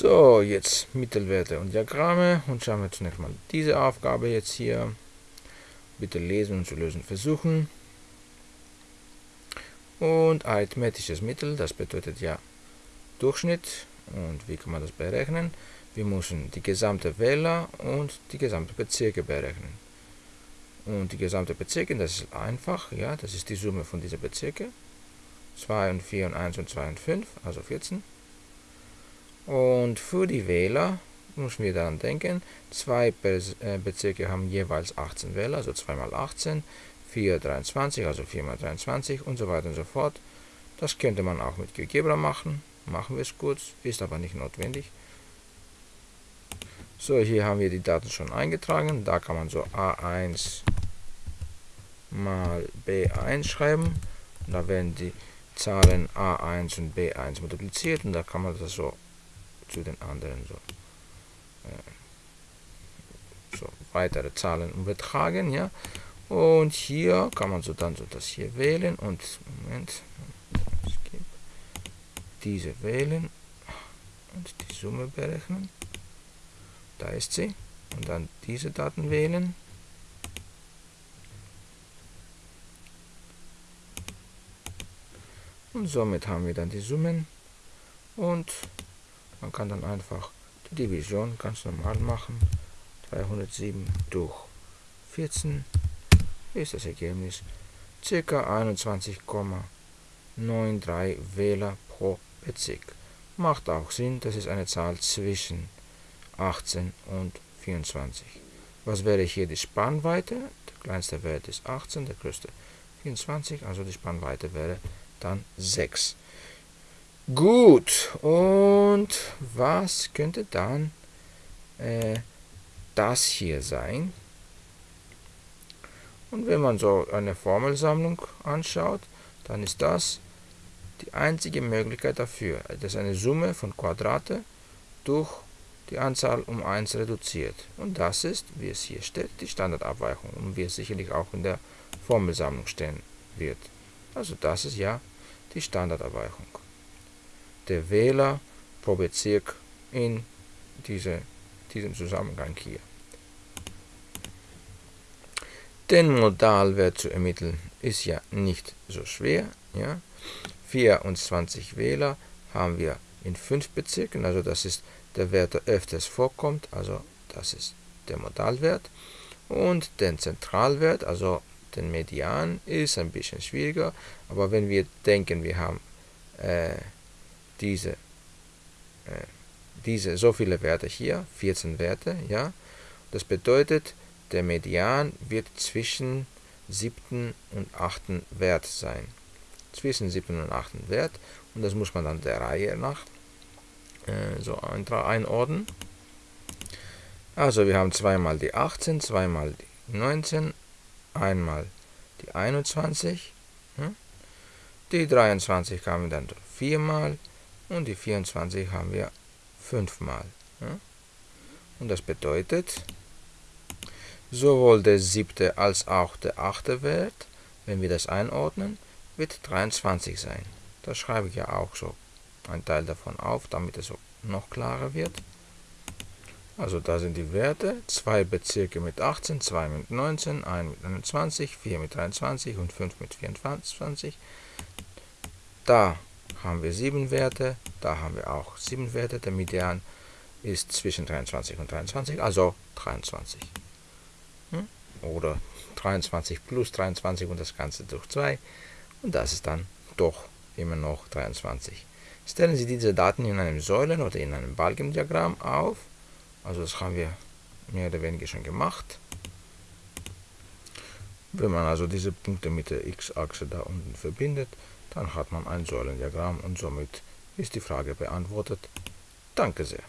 So, jetzt Mittelwerte und Diagramme und schauen wir zunächst mal diese Aufgabe jetzt hier. Bitte lesen und zu lösen versuchen. Und arithmetisches Mittel, das bedeutet ja Durchschnitt. Und wie kann man das berechnen? Wir müssen die gesamte Wähler und die gesamte Bezirke berechnen. Und die gesamte Bezirke, das ist einfach, ja, das ist die Summe von diesen Bezirke. 2 und 4 und 1 und 2 und 5, also 14. Und für die Wähler müssen wir daran denken, zwei äh, Bezirke haben jeweils 18 Wähler, also 2 mal 18, 4 23, also 4 mal 23 und so weiter und so fort. Das könnte man auch mit GeoGebra machen. Machen wir es kurz, ist aber nicht notwendig. So, hier haben wir die Daten schon eingetragen. Da kann man so A1 mal B1 schreiben. Da werden die Zahlen A1 und B1 multipliziert und da kann man das so zu den anderen so, äh, so weitere Zahlen übertragen, ja. Und hier kann man so dann so das hier wählen und Moment, diese wählen und die Summe berechnen. Da ist sie. Und dann diese Daten wählen. Und somit haben wir dann die Summen. Und man kann dann einfach die Division ganz normal machen. 307 durch 14 ist das Ergebnis ca. 21,93 Wähler pro Bezirk. Macht auch Sinn, das ist eine Zahl zwischen 18 und 24. Was wäre hier die Spannweite? Der kleinste Wert ist 18, der größte 24, also die Spannweite wäre dann 6. Gut, und was könnte dann äh, das hier sein? Und wenn man so eine Formelsammlung anschaut, dann ist das die einzige Möglichkeit dafür. Das ist eine Summe von Quadrate durch die Anzahl um 1 reduziert. Und das ist, wie es hier steht, die Standardabweichung und wie es sicherlich auch in der Formelsammlung stehen wird. Also das ist ja die Standardabweichung. Der Wähler pro Bezirk in diese, diesem Zusammenhang hier. Den Modalwert zu ermitteln ist ja nicht so schwer. Ja. 24 Wähler haben wir in 5 Bezirken, also das ist der Wert, der öfters vorkommt, also das ist der Modalwert. Und den Zentralwert, also den Median, ist ein bisschen schwieriger, aber wenn wir denken, wir haben äh, diese, äh, diese so viele Werte hier, 14 Werte, ja, das bedeutet, der Median wird zwischen siebten und achten Wert sein. Zwischen siebten und achten Wert. Und das muss man dann der Reihe nach äh, so einordnen. Also wir haben zweimal die 18, zweimal die 19, einmal die 21. Hm? Die 23 haben wir dann viermal und die 24 haben wir fünfmal. Hm? Und das bedeutet, Sowohl der siebte als auch der achte Wert, wenn wir das einordnen, wird 23 sein. Das schreibe ich ja auch so ein Teil davon auf, damit es noch klarer wird. Also da sind die Werte, zwei Bezirke mit 18, 2 mit 19, 1 mit 21, 4 mit 23 und 5 mit 24. Da haben wir sieben Werte, da haben wir auch sieben Werte. Der Median ist zwischen 23 und 23, also 23 oder 23 plus 23 und das Ganze durch 2 und das ist dann doch immer noch 23. Stellen Sie diese Daten in einem Säulen- oder in einem Balkendiagramm auf, also das haben wir mehr oder weniger schon gemacht. Wenn man also diese Punkte mit der x-Achse da unten verbindet, dann hat man ein Säulendiagramm und somit ist die Frage beantwortet. Danke sehr.